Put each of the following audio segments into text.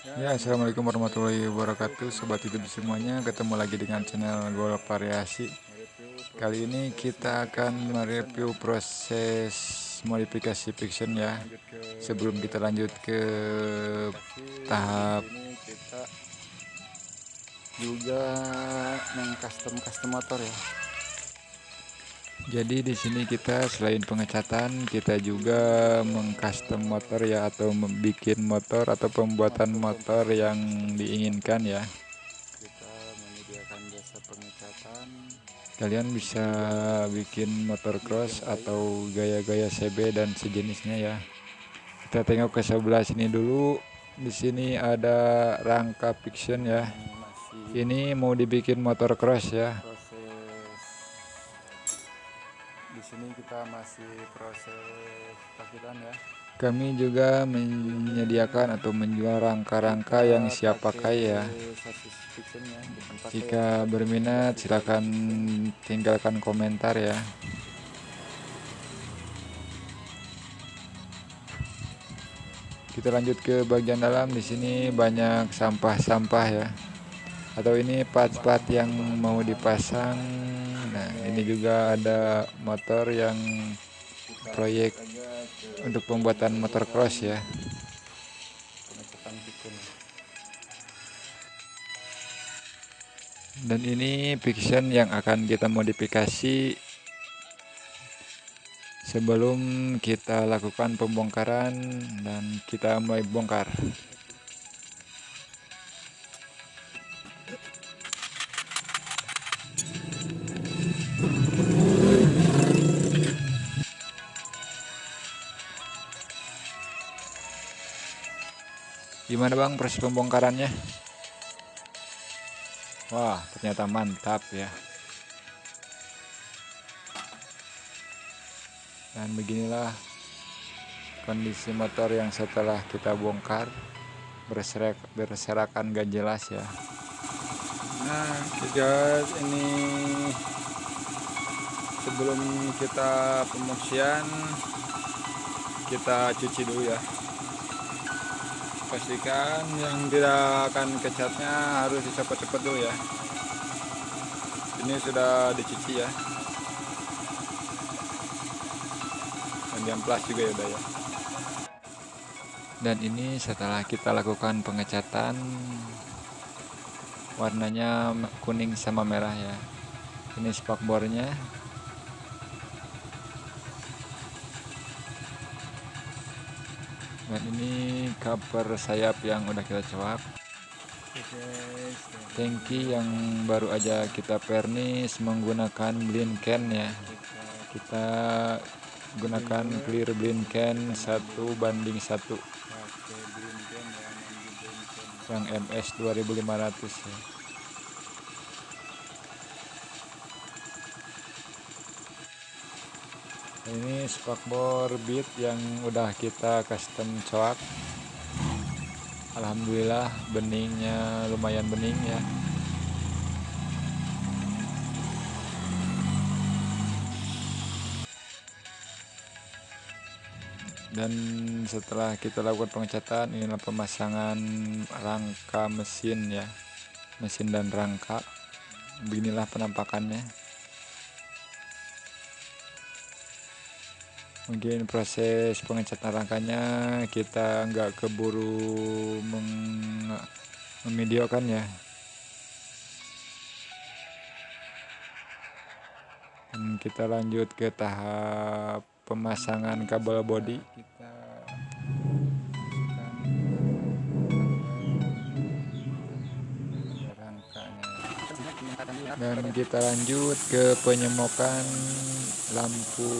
Ya, assalamualaikum warahmatullahi wabarakatuh, sobat YouTube semuanya. Ketemu lagi dengan channel Golf Variasi. Kali ini kita akan mereview proses modifikasi fiction ya. Sebelum kita lanjut ke tahap juga mengcustom custom motor ya jadi di sini kita selain pengecatan kita juga mengcustom motor ya atau membuat motor atau pembuatan motor yang diinginkan ya. Kita menyediakan jasa pengecatan. Kalian bisa bikin motor cross atau gaya-gaya CB dan sejenisnya ya. Kita tengok ke sebelah sini dulu. Di sini ada rangka fiction ya. Ini mau dibikin motor cross ya masih proses ya. Kami juga menyediakan atau menjual rangka-rangka yang siap pakai ya. jika berminat silahkan tinggalkan komentar ya. Kita lanjut ke bagian dalam. Di sini banyak sampah-sampah ya atau ini part-part yang mau dipasang. Nah ini juga ada motor yang proyek untuk pembuatan motor cross ya. Dan ini fiction yang akan kita modifikasi sebelum kita lakukan pembongkaran dan kita mulai bongkar Gimana bang proses pembongkarannya? Wah ternyata mantap ya. Dan beginilah kondisi motor yang setelah kita bongkar berserak berserakan gak jelas ya. Nah guys ini sebelum kita pemuksian kita cuci dulu ya pastikan yang tidak akan kecatnya harus dicopot-copot dulu ya. Ini sudah dicuci ya. Dan plus juga ya ya. Dan ini setelah kita lakukan pengecatan warnanya kuning sama merah ya. Ini spakbornya dan ini cover sayap yang udah kita coak tangki yang baru aja kita pernis menggunakan blind can ya. Kita gunakan clear blind can satu banding satu. Yang MS 2500 ya ini spakbor beat yang udah kita custom coak. Alhamdulillah beningnya lumayan bening ya. Dan setelah kita lakukan pengecatan inilah pemasangan rangka mesin ya. Mesin dan rangka. Beginilah penampakannya mungkin proses pengecatan rangkanya kita nggak keburu memvideokan ya. Dan kita lanjut ke tahap pemasangan kabel body dan kita lanjut ke penyemokan lampu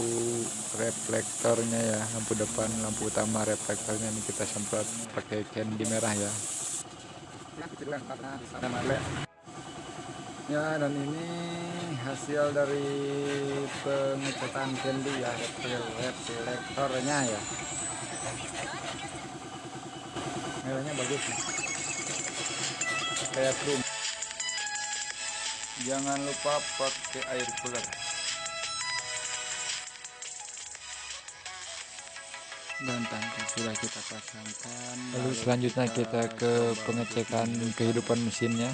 reflektornya ya lampu depan lampu utama reflektornya. Ini kita semprot pakai candy merah ya. Ya dan ini hasil dari pengecatan candy ya reflektornya ya. Merahnya bagus. Ya. kayak chrome jangan lupa pakai air cooler dan tangki sudah kita pasangkan. Lalu selanjutnya kita ke pengecekan kehidupan mesinnya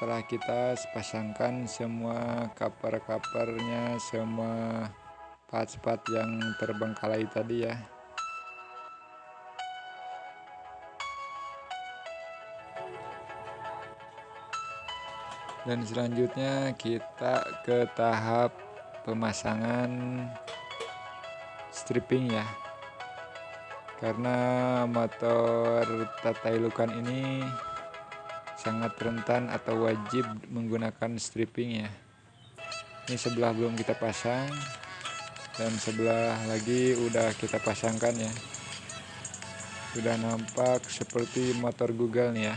setelah kita pasangkan semua cover-covernya semua part-part yang terbengkalai tadi ya. Dan selanjutnya kita ke tahap pemasangan stripping ya. Karena motor Tatailukan ini sangat rentan atau wajib menggunakan stripping ya. Ini sebelah belum kita pasang dan sebelah lagi udah kita pasangkan ya. Sudah nampak seperti motor Google nih ya.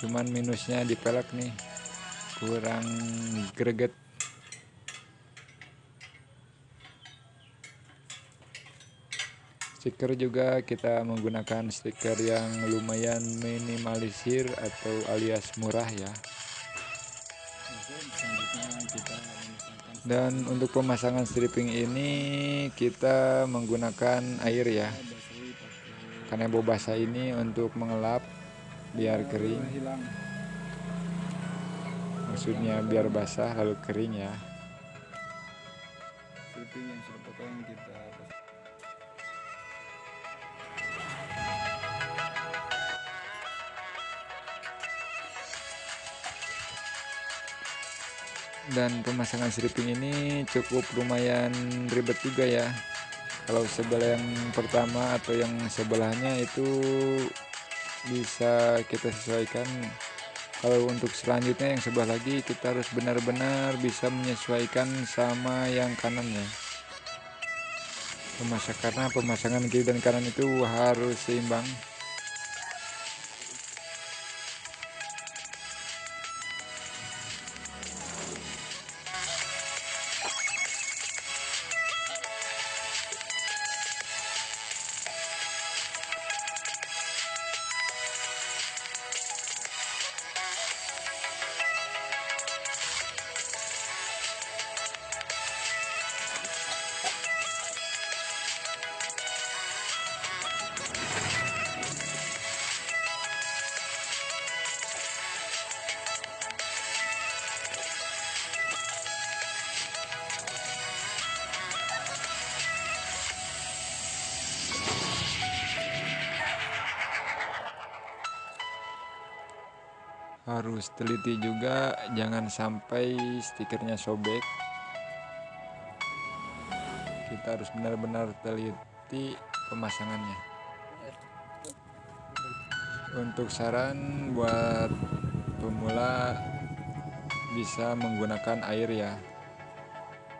Cuman minusnya di pelek nih kurang greget stiker juga. Kita menggunakan stiker yang lumayan minimalisir atau alias murah ya. Dan untuk pemasangan stripping ini kita menggunakan air ya. Karena bau basah ini untuk mengelap biar kering. Maksudnya biar basah lalu kering ya. Stripping yang sudah potong kita dan pemasangan stripping ini cukup lumayan ribet juga ya. Kalau sebelah yang pertama atau yang sebelahnya itu bisa kita sesuaikan. Kalau untuk selanjutnya yang sebelah lagi kita harus benar-benar bisa menyesuaikan sama yang kanannya. Pemasak karena pemasangan kiri dan kanan itu harus seimbang harus teliti juga jangan sampai stikernya sobek. Kita harus benar-benar teliti pemasangannya. Untuk saran buat pemula bisa menggunakan air ya.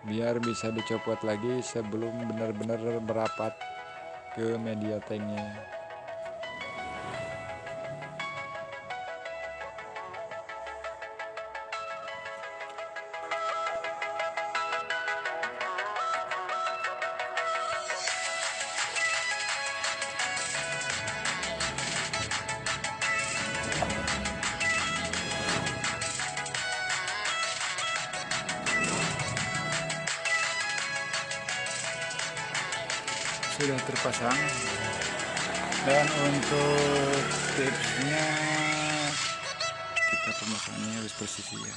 Biar bisa dicopot lagi sebelum benar-benar merapat ke media tanknya sudah terpasang. Dan untuk tipsnya kita pemasangannya harus presisi ya.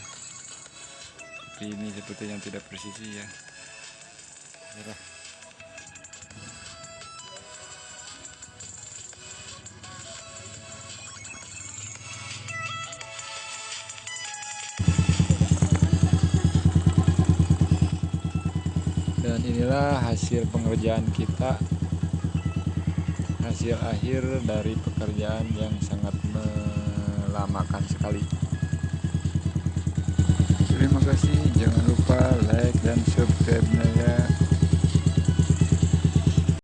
Tapi ini sepertinya tidak presisi ya. Yalah. dan inilah hasil pengerjaan kita hasil akhir dari pekerjaan yang sangat melamakan sekali. Terima kasih. Jangan lupa like dan subscribe ya